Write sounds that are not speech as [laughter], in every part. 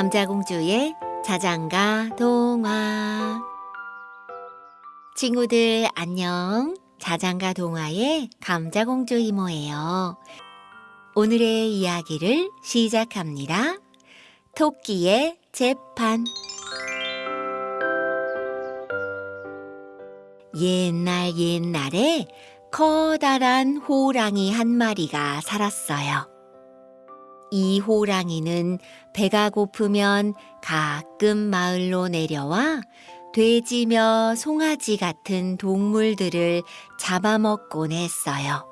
감자공주의 자장가 동화. 친구들 안녕. 자장가 동화의 감자공주 이모예요. 오늘의 이야기를 시작합니다. 토끼의 재판. 옛날 옛날에 커다란 호랑이 한 마리가 살았어요. 이 호랑이는 배가 고프면 가끔 마을로 내려와 돼지며 송아지 같은 동물들을 잡아먹곤 했어요.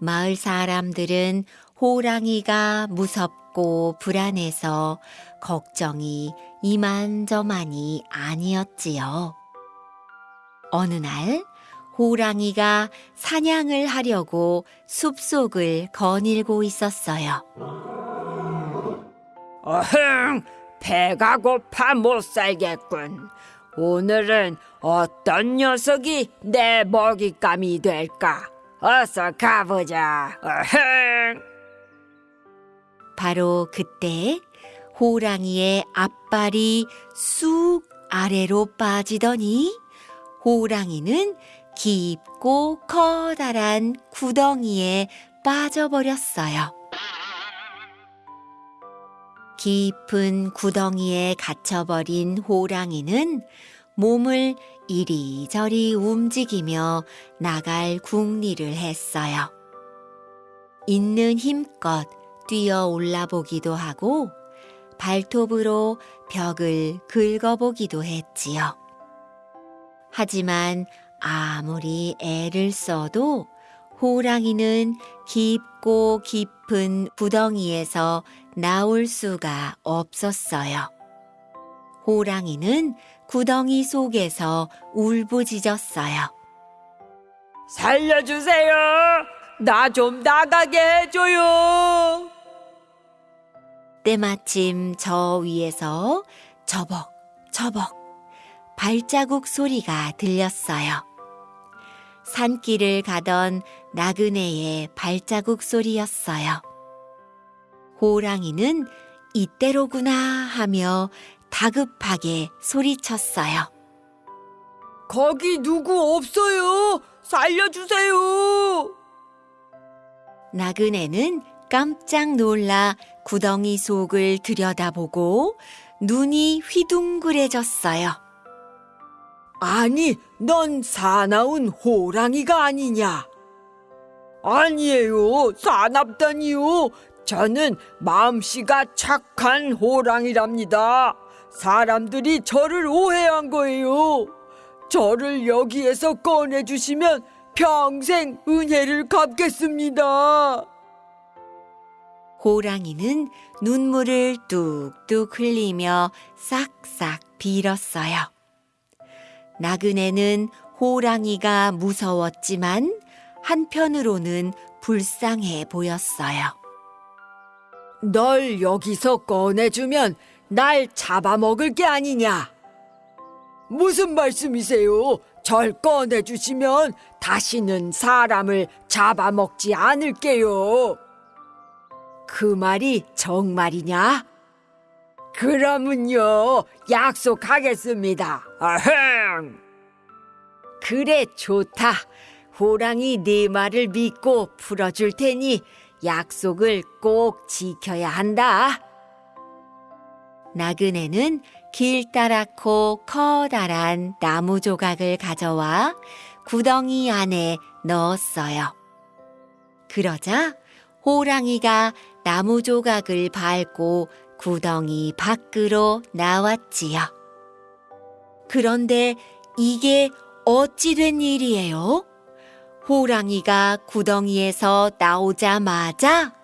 마을 사람들은 호랑이가 무섭고 불안해서 걱정이 이만저만이 아니었지요. 어느 날 호랑이가 사냥을 하려고 숲속을 거닐고 있었어요. 어흥, 배가 고파 못 살겠군. 오늘은 어떤 녀석이 내 먹잇감이 될까? 어서 가보자. 어흥. 바로 그때 호랑이의 앞발이 쑥 아래로 빠지더니 호랑이는 깊고 커다란 구덩이에 빠져버렸어요. 깊은 구덩이에 갇혀버린 호랑이는 몸을 이리저리 움직이며 나갈 궁리를 했어요. 있는 힘껏 뛰어 올라보기도 하고 발톱으로 벽을 긁어보기도 했지요. 하지만 아무리 애를 써도 호랑이는 깊고 깊은 구덩이에서 나올 수가 없었어요. 호랑이는 구덩이 속에서 울부짖었어요. 살려주세요. 나 좀 나가게 해줘요. 때마침 저 위에서 저벅 저벅 발자국 소리가 들렸어요. 산길을 가던 나그네의 발자국 소리였어요. 호랑이는 이때로구나 하며 다급하게 소리쳤어요. 거기 누구 없어요. 살려주세요. 나그네는 깜짝 놀라 구덩이 속을 들여다보고 눈이 휘둥그레졌어요. 아니, 넌 사나운 호랑이가 아니냐? 아니에요, 사납다니요. 저는 마음씨가 착한 호랑이랍니다. 사람들이 저를 오해한 거예요. 저를 여기에서 꺼내주시면 평생 은혜를 갚겠습니다. 호랑이는 눈물을 뚝뚝 흘리며 싹싹 빌었어요. 나그네는 호랑이가 무서웠지만 한편으로는 불쌍해 보였어요. 널 여기서 꺼내주면 날 잡아먹을 게 아니냐? 무슨 말씀이세요? 절 꺼내주시면 다시는 사람을 잡아먹지 않을게요. 그 말이 정말이냐? 그러면요, 약속하겠습니다. 아흥! 그래, 좋다. 호랑이 네 말을 믿고 풀어줄 테니 약속을 꼭 지켜야 한다. 나그네는 길다랗고 커다란 나무 조각을 가져와 구덩이 안에 넣었어요. 그러자 호랑이가 나무 조각을 밟고 구덩이 밖으로 나왔지요. 그런데 이게 어찌 된 일이에요? 호랑이가 구덩이에서 나오자마자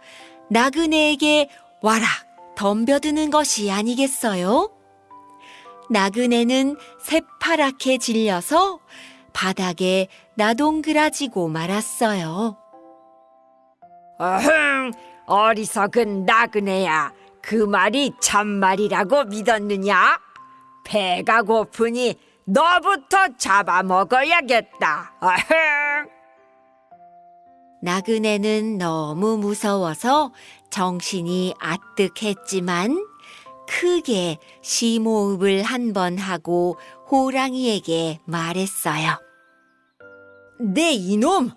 나그네에게 와락 덤벼드는 것이 아니겠어요? 나그네는 새파랗게 질려서 바닥에 나동그라지고 말았어요. 어흥, 어리석은 나그네야. 그 말이 참말이라고 믿었느냐? 배가 고프니 너부터 잡아먹어야겠다. 나그네는 너무 무서워서 정신이 아뜩했지만 크게 심호흡을 한 번 하고 호랑이에게 말했어요. 내 이놈,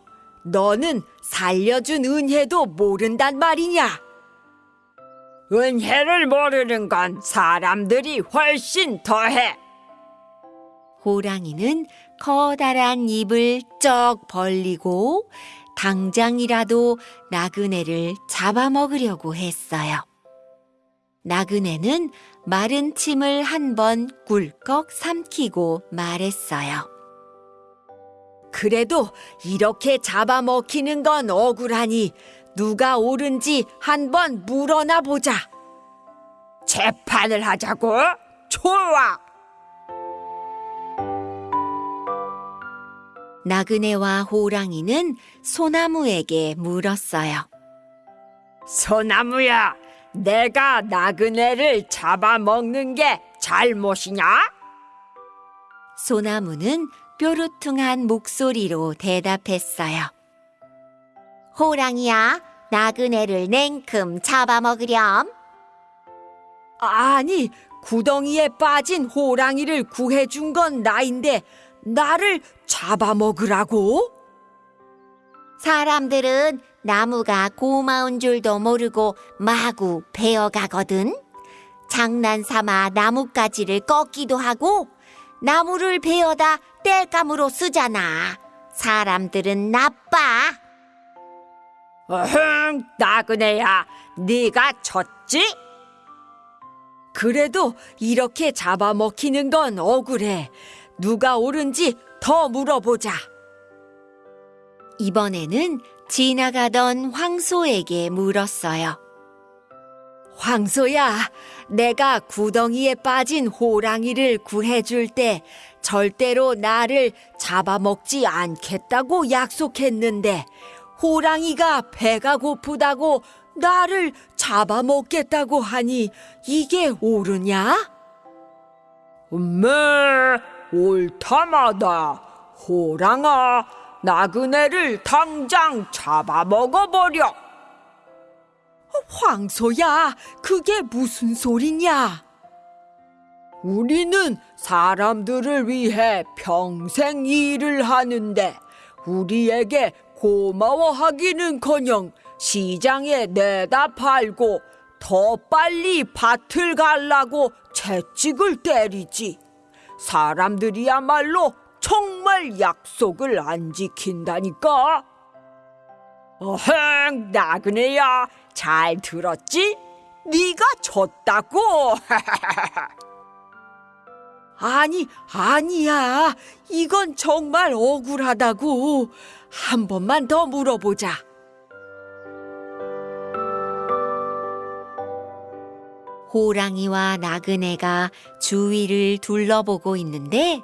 너는 살려준 은혜도 모른단 말이냐? 은혜를 모르는 건 사람들이 훨씬 더해. 호랑이는 커다란 입을 쩍 벌리고 당장이라도 나그네를 잡아먹으려고 했어요. 나그네는 마른 침을 한 번 꿀꺽 삼키고 말했어요. 그래도 이렇게 잡아먹히는 건 억울하니 누가 옳은지 한번 물어나 보자. 재판을 하자고? 좋아. 나그네와 호랑이는 소나무에게 물었어요. 소나무야, 내가 나그네를 잡아먹는 게 잘못이냐? 소나무는 뾰루퉁한 목소리로 대답했어요. 호랑이야, 나그네를 냉큼 잡아먹으렴. 아니, 구덩이에 빠진 호랑이를 구해준 건 나인데 나를 잡아먹으라고? 사람들은 나무가 고마운 줄도 모르고 마구 베어가거든. 장난 삼아 나뭇가지를 꺾기도 하고 나무를 베어다 땔감으로 쓰잖아. 사람들은 나빠. 어흥, 나그네야, 네가 졌지? 그래도 이렇게 잡아먹히는 건 억울해. 누가 옳은지 더 물어보자. 이번에는 지나가던 황소에게 물었어요. 황소야, 내가 구덩이에 빠진 호랑이를 구해줄 때 절대로 나를 잡아먹지 않겠다고 약속했는데 호랑이가 배가 고프다고 나를 잡아먹겠다고 하니 이게 옳으냐? 음메, 옳다마다. 호랑아, 나그네를 당장 잡아먹어버려. 황소야, 그게 무슨 소리냐? 우리는 사람들을 위해 평생 일을 하는데 우리에게 고마워하기는커녕 시장에 내다 팔고 더 빨리 밭을 갈라고 채찍을 때리지. 사람들이야말로 정말 약속을 안 지킨다니까. 어흥, 나그네야, 잘 들었지? 네가 졌다고. [laughs] 아니, 아니야. 이건 정말 억울하다고. 한 번만 더 물어보자. 호랑이와 나그네가 주위를 둘러보고 있는데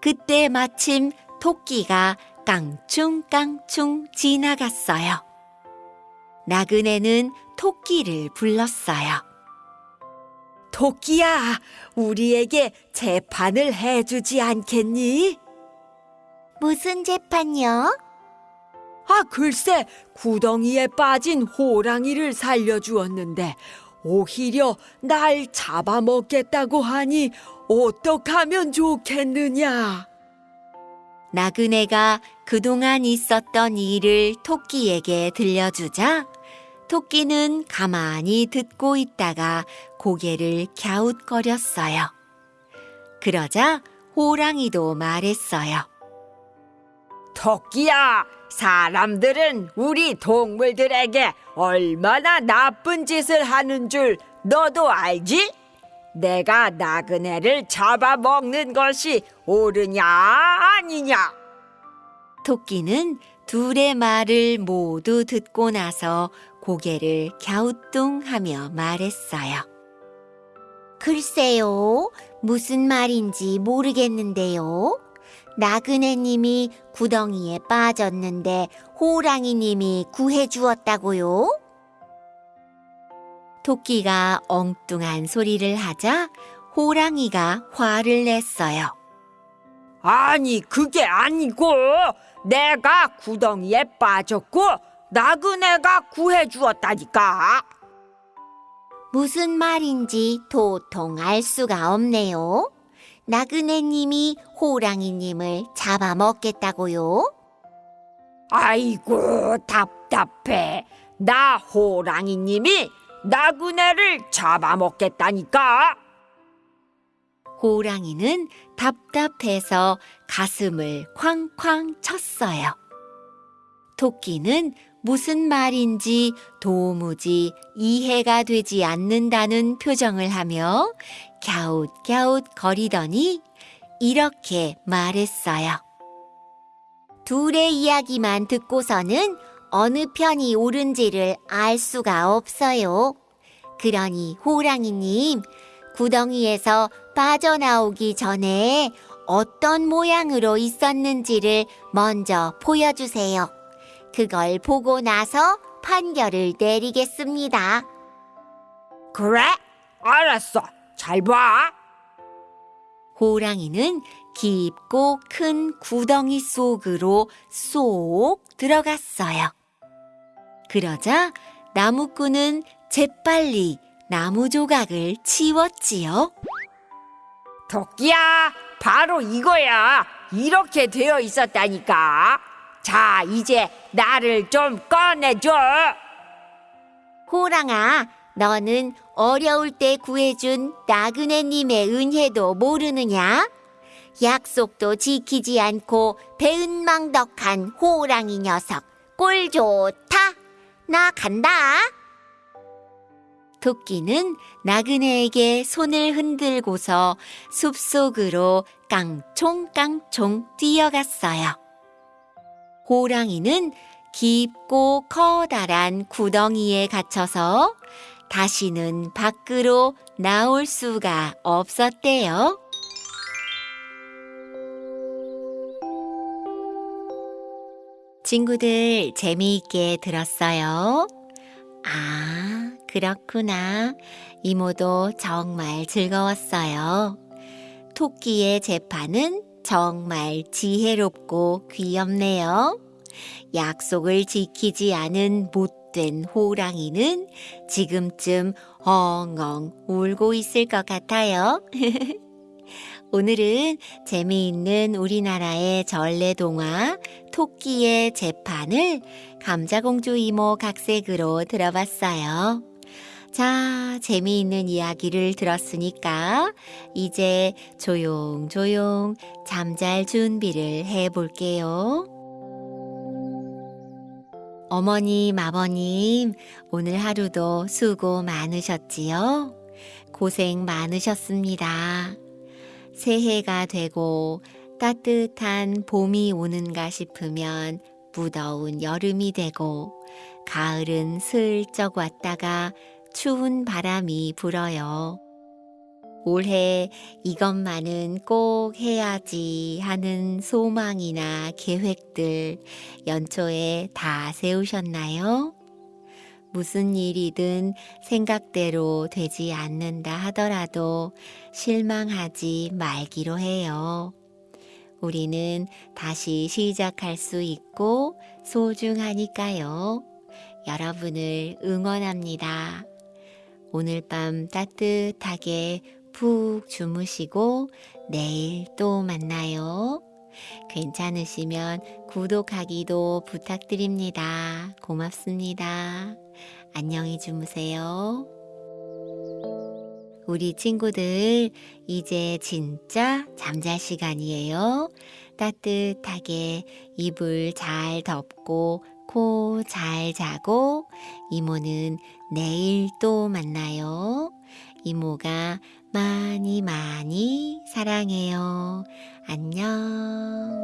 그때 마침 토끼가 깡충깡충 지나갔어요. 나그네는 토끼를 불렀어요. 토끼야, 우리에게 재판을 해주지 않겠니? 무슨 재판요? 아, 글쎄, 구덩이에 빠진 호랑이를 살려주었는데, 오히려 날 잡아먹겠다고 하니, 어떡하면 좋겠느냐? 나그네가 그동안 있었던 일을 토끼에게 들려주자 토끼는 가만히 듣고 있다가 고개를 갸웃거렸어요. 그러자 호랑이도 말했어요. 토끼야, 사람들은 우리 동물들에게 얼마나 나쁜 짓을 하는 줄 너도 알지? 내가 나그네를 잡아먹는 것이 옳으냐 아니냐? 토끼는 둘의 말을 모두 듣고 나서 고개를 갸우뚱하며 말했어요. 글쎄요, 무슨 말인지 모르겠는데요. 나그네님이 구덩이에 빠졌는데 호랑이님이 구해주었다고요? 토끼가 엉뚱한 소리를 하자 호랑이가 화를 냈어요. 아니 그게 아니고 내가 구덩이에 빠졌고 나그네가 구해주었다니까. 무슨 말인지 도통 알 수가 없네요. 나그네님이 호랑이님을 잡아먹겠다고요? 아이고 답답해. 나 호랑이님이 나그네를 잡아먹겠다니까. 호랑이는 답답해서 가슴을 쾅쾅 쳤어요. 토끼는 무슨 말인지 도무지 이해가 되지 않는다는 표정을 하며 갸웃갸웃 거리더니 이렇게 말했어요. 둘의 이야기만 듣고서는 어느 편이 옳은지를 알 수가 없어요. 그러니 호랑이님, 구덩이에서 빠져나오기 전에 어떤 모양으로 있었는지를 먼저 보여주세요. 그걸 보고 나서 판결을 내리겠습니다. 그래? 알았어. 잘 봐. 호랑이는 깊고 큰 구덩이 속으로 쏙 들어갔어요. 그러자 나무꾼은 재빨리 나무 조각을 치웠지요. 토끼야, 바로 이거야. 이렇게 되어 있었다니까. 자, 이제 나를 좀 꺼내줘. 호랑아, 너는 어려울 때 구해준 나그네님의 은혜도 모르느냐? 약속도 지키지 않고 배은망덕한 호랑이 녀석. 꼴 좋다. 나 간다. 토끼는 나그네에게 손을 흔들고서 숲속으로 깡총깡총 뛰어갔어요. 호랑이는 깊고 커다란 구덩이에 갇혀서 다시는 밖으로 나올 수가 없었대요. 친구들 재미있게 들었어요? 아, 그렇구나. 이모도 정말 즐거웠어요. 토끼의 재판은 정말 지혜롭고 귀엽네요. 약속을 지키지 않은 못된 호랑이는 지금쯤 엉엉 울고 있을 것 같아요. [laughs] 오늘은 재미있는 우리나라의 전래 동화 토끼의 재판을 감자공주 이모 각색으로 들어봤어요. 자, 재미있는 이야기를 들었으니까 이제 조용조용 잠잘 준비를 해 볼게요. 어머님, 아버님, 오늘 하루도 수고 많으셨지요? 고생 많으셨습니다. 새해가 되고 따뜻한 봄이 오는가 싶으면 무더운 여름이 되고 가을은 슬쩍 왔다가 추운 바람이 불어요. 올해 이것만은 꼭 해야지 하는 소망이나 계획들 연초에 다 세우셨나요? 무슨 일이든 생각대로 되지 않는다 하더라도 실망하지 말기로 해요. 우리는 다시 시작할 수 있고 소중하니까요. 여러분을 응원합니다. 오늘 밤 따뜻하게 푹 주무시고 내일 또 만나요. 괜찮으시면 구독하기도 부탁드립니다. 고맙습니다. 안녕히 주무세요. 우리 친구들, 이제 진짜 잠잘 시간이에요. 따뜻하게 이불 잘 덮고 코 잘 자고 이모는 내일 또 만나요. 이모가 많이 많이 사랑해요. 안녕.